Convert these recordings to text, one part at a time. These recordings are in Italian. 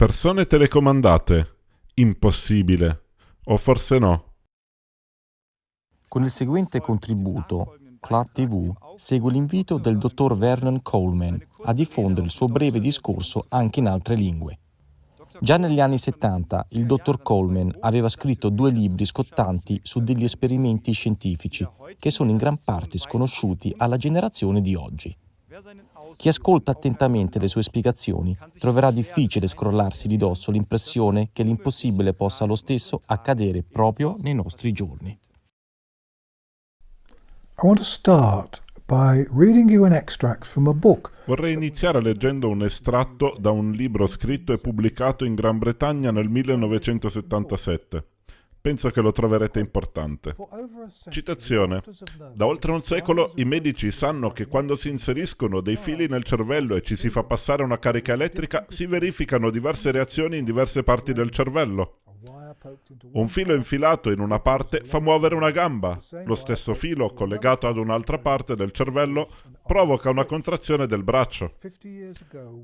Persone telecomandate. Impossibile. O forse no. Con il seguente contributo, CLAT TV segue l'invito del dottor Vernon Coleman a diffondere il suo breve discorso anche in altre lingue. Già negli anni 70 il dottor Coleman aveva scritto due libri scottanti su degli esperimenti scientifici che sono in gran parte sconosciuti alla generazione di oggi. Chi ascolta attentamente le sue spiegazioni troverà difficile scrollarsi di dosso l'impressione che l'impossibile possa lo stesso accadere proprio nei nostri giorni. I want to start by reading you an extract from a book. Vorrei iniziare leggendo un estratto da un libro scritto e pubblicato in Gran Bretagna nel 1977. Penso che lo troverete importante. Citazione. Da oltre un secolo i medici sanno che quando si inseriscono dei fili nel cervello e ci si fa passare una carica elettrica, si verificano diverse reazioni in diverse parti del cervello. Un filo infilato in una parte fa muovere una gamba. Lo stesso filo, collegato ad un'altra parte del cervello, provoca una contrazione del braccio.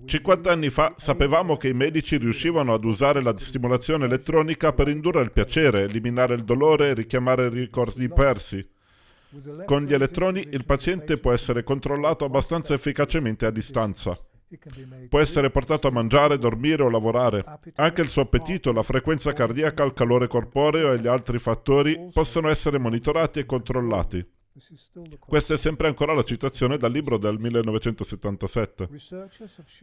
50 anni fa sapevamo che i medici riuscivano ad usare la stimolazione elettronica per indurre il piacere, eliminare il dolore e richiamare ricordi persi. Con gli elettroni il paziente può essere controllato abbastanza efficacemente a distanza. Può essere portato a mangiare, dormire o lavorare. Anche il suo appetito, la frequenza cardiaca, il calore corporeo e gli altri fattori possono essere monitorati e controllati. Questa è sempre ancora la citazione dal libro del 1977.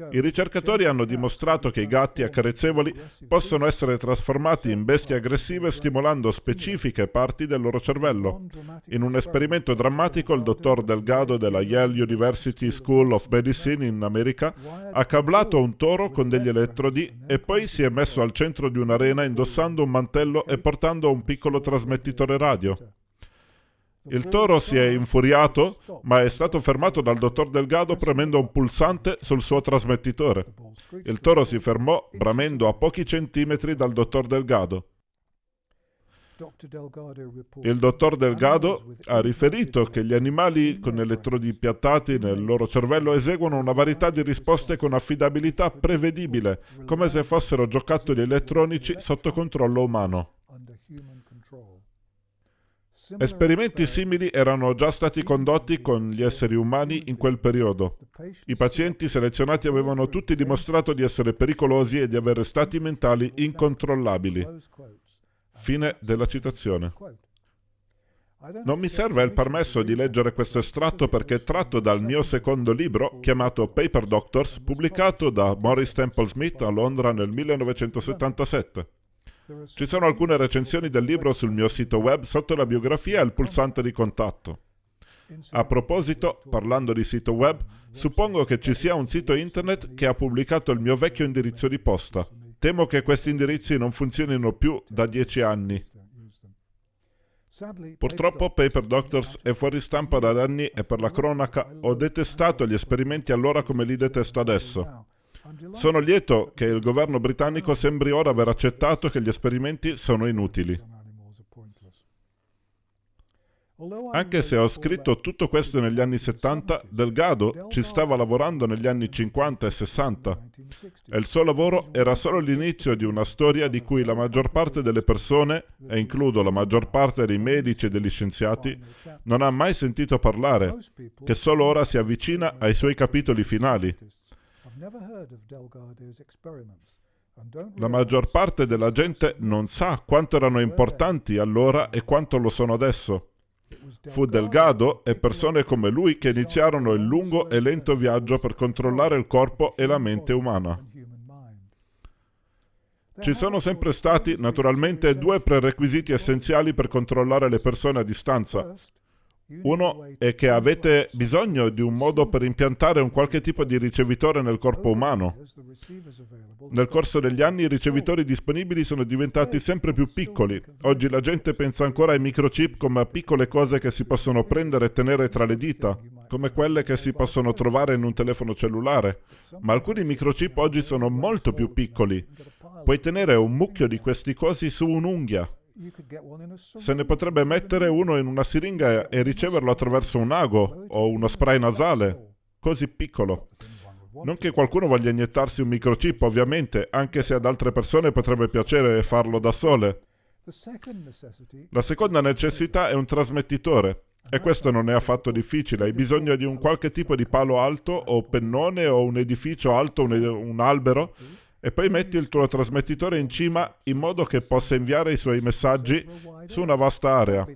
I ricercatori hanno dimostrato che i gatti accarezzevoli possono essere trasformati in bestie aggressive stimolando specifiche parti del loro cervello. In un esperimento drammatico il dottor Delgado della Yale University School of Medicine in America ha cablato un toro con degli elettrodi e poi si è messo al centro di un'arena indossando un mantello e portando un piccolo trasmettitore radio. Il toro si è infuriato, ma è stato fermato dal dottor Delgado premendo un pulsante sul suo trasmettitore. Il toro si fermò bramendo a pochi centimetri dal dottor Delgado. Il dottor Delgado ha riferito che gli animali con elettrodi piattati nel loro cervello eseguono una varietà di risposte con affidabilità prevedibile, come se fossero giocattoli elettronici sotto controllo umano. Esperimenti simili erano già stati condotti con gli esseri umani in quel periodo. I pazienti selezionati avevano tutti dimostrato di essere pericolosi e di avere stati mentali incontrollabili. Fine della citazione. Non mi serve il permesso di leggere questo estratto perché è tratto dal mio secondo libro chiamato Paper Doctors, pubblicato da Maurice Temple Smith a Londra nel 1977. Ci sono alcune recensioni del libro sul mio sito web sotto la biografia e il pulsante di contatto. A proposito, parlando di sito web, suppongo che ci sia un sito internet che ha pubblicato il mio vecchio indirizzo di posta. Temo che questi indirizzi non funzionino più da dieci anni. Purtroppo Paper Doctors è fuori stampa da anni e per la cronaca ho detestato gli esperimenti allora come li detesto adesso. Sono lieto che il governo britannico sembri ora aver accettato che gli esperimenti sono inutili. Anche se ho scritto tutto questo negli anni 70, Delgado ci stava lavorando negli anni 50 e 60 e il suo lavoro era solo l'inizio di una storia di cui la maggior parte delle persone, e includo la maggior parte dei medici e degli scienziati, non ha mai sentito parlare, che solo ora si avvicina ai suoi capitoli finali. La maggior parte della gente non sa quanto erano importanti allora e quanto lo sono adesso. Fu Delgado e persone come lui che iniziarono il lungo e lento viaggio per controllare il corpo e la mente umana. Ci sono sempre stati, naturalmente, due prerequisiti essenziali per controllare le persone a distanza. Uno è che avete bisogno di un modo per impiantare un qualche tipo di ricevitore nel corpo umano. Nel corso degli anni i ricevitori disponibili sono diventati sempre più piccoli. Oggi la gente pensa ancora ai microchip come a piccole cose che si possono prendere e tenere tra le dita, come quelle che si possono trovare in un telefono cellulare. Ma alcuni microchip oggi sono molto più piccoli. Puoi tenere un mucchio di questi cosi su un'unghia. Se ne potrebbe mettere uno in una siringa e riceverlo attraverso un ago o uno spray nasale, così piccolo. Non che qualcuno voglia iniettarsi un microchip, ovviamente, anche se ad altre persone potrebbe piacere farlo da sole. La seconda necessità è un trasmettitore. E questo non è affatto difficile, hai bisogno di un qualche tipo di palo alto o pennone o un edificio alto, un, un albero e poi metti il tuo trasmettitore in cima in modo che possa inviare i suoi messaggi su una vasta area.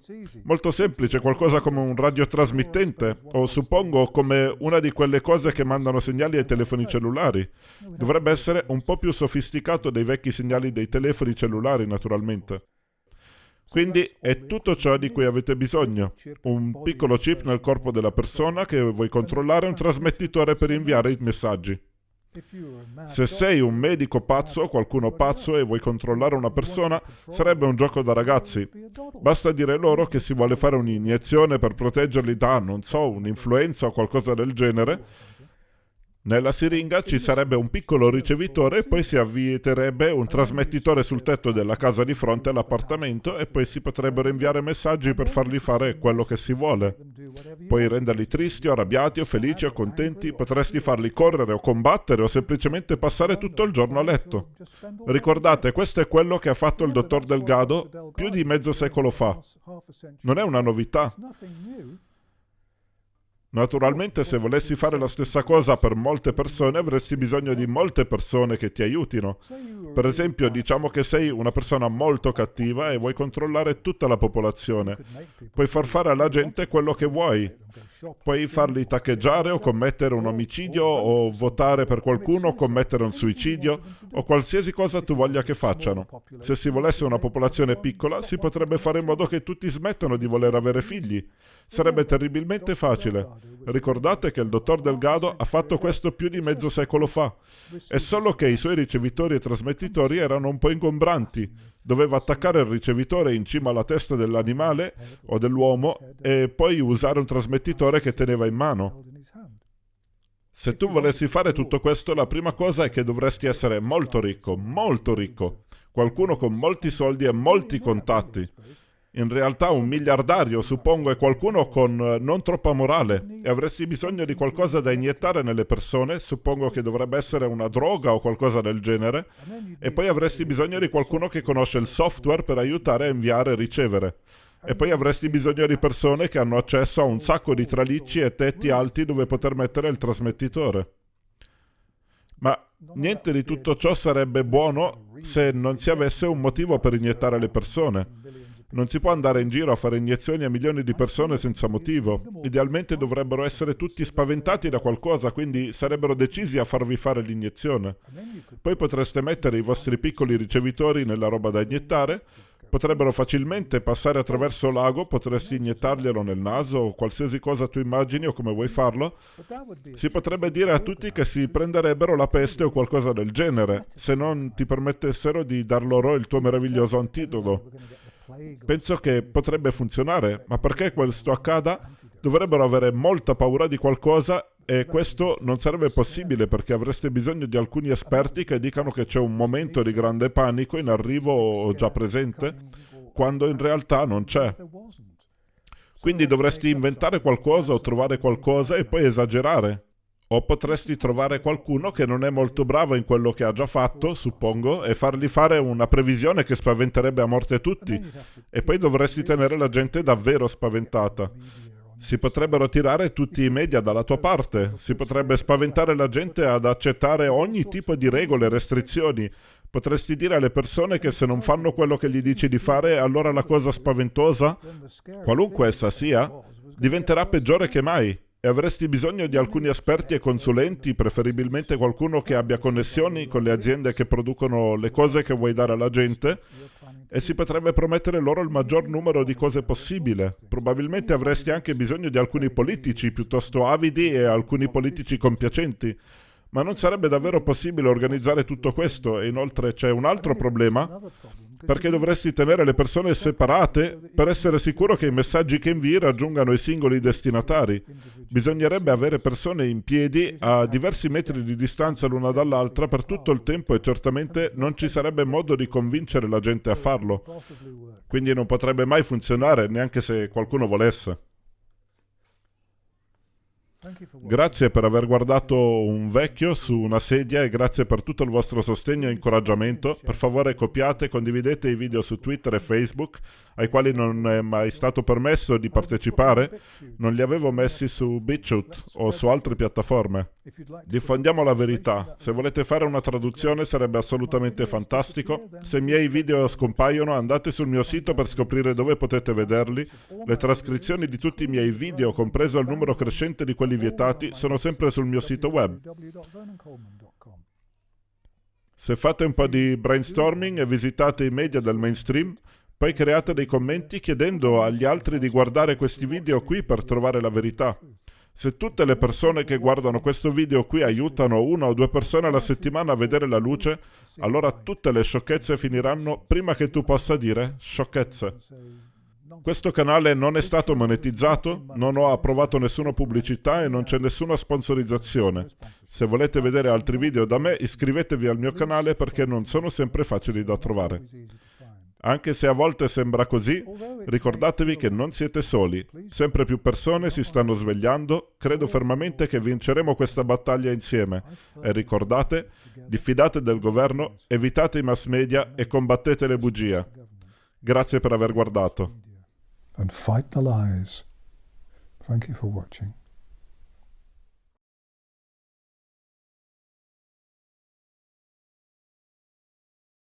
Molto semplice, qualcosa come un radiotrasmittente o suppongo come una di quelle cose che mandano segnali ai telefoni cellulari. Dovrebbe essere un po' più sofisticato dei vecchi segnali dei telefoni cellulari, naturalmente. Quindi è tutto ciò di cui avete bisogno. Un piccolo chip nel corpo della persona che vuoi controllare un trasmettitore per inviare i messaggi. Se sei un medico pazzo, qualcuno pazzo e vuoi controllare una persona, sarebbe un gioco da ragazzi. Basta dire loro che si vuole fare un'iniezione per proteggerli da, non so, un'influenza o qualcosa del genere nella siringa ci sarebbe un piccolo ricevitore e poi si avvieterebbe un trasmettitore sul tetto della casa di fronte all'appartamento e poi si potrebbero inviare messaggi per fargli fare quello che si vuole. Puoi renderli tristi o arrabbiati o felici o contenti, potresti farli correre o combattere o semplicemente passare tutto il giorno a letto. Ricordate, questo è quello che ha fatto il dottor Delgado più di mezzo secolo fa. Non è una novità. Naturalmente se volessi fare la stessa cosa per molte persone avresti bisogno di molte persone che ti aiutino. Per esempio diciamo che sei una persona molto cattiva e vuoi controllare tutta la popolazione. Puoi far fare alla gente quello che vuoi. Puoi farli taccheggiare o commettere un omicidio o votare per qualcuno o commettere un suicidio o qualsiasi cosa tu voglia che facciano. Se si volesse una popolazione piccola si potrebbe fare in modo che tutti smettano di voler avere figli. Sarebbe terribilmente facile. Ricordate che il dottor Delgado ha fatto questo più di mezzo secolo fa. È solo che i suoi ricevitori e trasmettitori erano un po' ingombranti. Doveva attaccare il ricevitore in cima alla testa dell'animale o dell'uomo e poi usare un trasmettitore che teneva in mano. Se tu volessi fare tutto questo, la prima cosa è che dovresti essere molto ricco, molto ricco, qualcuno con molti soldi e molti contatti. In realtà un miliardario, suppongo, è qualcuno con eh, non troppa morale e avresti bisogno di qualcosa da iniettare nelle persone, suppongo che dovrebbe essere una droga o qualcosa del genere, e poi avresti bisogno di qualcuno che conosce il software per aiutare a inviare e ricevere. E poi avresti bisogno di persone che hanno accesso a un sacco di tralicci e tetti alti dove poter mettere il trasmettitore. Ma niente di tutto ciò sarebbe buono se non si avesse un motivo per iniettare le persone. Non si può andare in giro a fare iniezioni a milioni di persone senza motivo. Idealmente dovrebbero essere tutti spaventati da qualcosa, quindi sarebbero decisi a farvi fare l'iniezione. Poi potreste mettere i vostri piccoli ricevitori nella roba da iniettare, potrebbero facilmente passare attraverso l'ago, potresti iniettarglielo nel naso o qualsiasi cosa tu immagini o come vuoi farlo. Si potrebbe dire a tutti che si prenderebbero la peste o qualcosa del genere, se non ti permettessero di dar loro il tuo meraviglioso antidoto. Penso che potrebbe funzionare, ma perché questo accada dovrebbero avere molta paura di qualcosa e questo non sarebbe possibile perché avreste bisogno di alcuni esperti che dicano che c'è un momento di grande panico in arrivo o già presente, quando in realtà non c'è. Quindi dovresti inventare qualcosa o trovare qualcosa e poi esagerare. O potresti trovare qualcuno che non è molto bravo in quello che ha già fatto, suppongo, e fargli fare una previsione che spaventerebbe a morte tutti. E poi dovresti tenere la gente davvero spaventata. Si potrebbero tirare tutti i media dalla tua parte, si potrebbe spaventare la gente ad accettare ogni tipo di regole e restrizioni. Potresti dire alle persone che se non fanno quello che gli dici di fare, allora la cosa spaventosa, qualunque essa sia, diventerà peggiore che mai e avresti bisogno di alcuni esperti e consulenti, preferibilmente qualcuno che abbia connessioni con le aziende che producono le cose che vuoi dare alla gente e si potrebbe promettere loro il maggior numero di cose possibile. Probabilmente avresti anche bisogno di alcuni politici piuttosto avidi e alcuni politici compiacenti. Ma non sarebbe davvero possibile organizzare tutto questo e inoltre c'è un altro problema perché dovresti tenere le persone separate per essere sicuro che i messaggi che invii raggiungano i singoli destinatari. Bisognerebbe avere persone in piedi a diversi metri di distanza l'una dall'altra per tutto il tempo e certamente non ci sarebbe modo di convincere la gente a farlo. Quindi non potrebbe mai funzionare neanche se qualcuno volesse. Grazie per aver guardato un vecchio su una sedia e grazie per tutto il vostro sostegno e incoraggiamento. Per favore copiate e condividete i video su Twitter e Facebook ai quali non è mai stato permesso di partecipare. Non li avevo messi su BitChute o su altre piattaforme. Diffondiamo la verità. Se volete fare una traduzione sarebbe assolutamente fantastico. Se i miei video scompaiono andate sul mio sito per scoprire dove potete vederli. Le trascrizioni di tutti i miei video, compreso il numero crescente di quelli vietati, sono sempre sul mio sito web. Se fate un po' di brainstorming e visitate i media del mainstream, poi create dei commenti chiedendo agli altri di guardare questi video qui per trovare la verità. Se tutte le persone che guardano questo video qui aiutano una o due persone alla settimana a vedere la luce, allora tutte le sciocchezze finiranno prima che tu possa dire sciocchezze. Questo canale non è stato monetizzato, non ho approvato nessuna pubblicità e non c'è nessuna sponsorizzazione. Se volete vedere altri video da me, iscrivetevi al mio canale perché non sono sempre facili da trovare. Anche se a volte sembra così, ricordatevi che non siete soli. Sempre più persone si stanno svegliando. Credo fermamente che vinceremo questa battaglia insieme. E ricordate, diffidate del governo, evitate i mass media e combattete le bugie. Grazie per aver guardato. And fight the lies. Thank you for watching.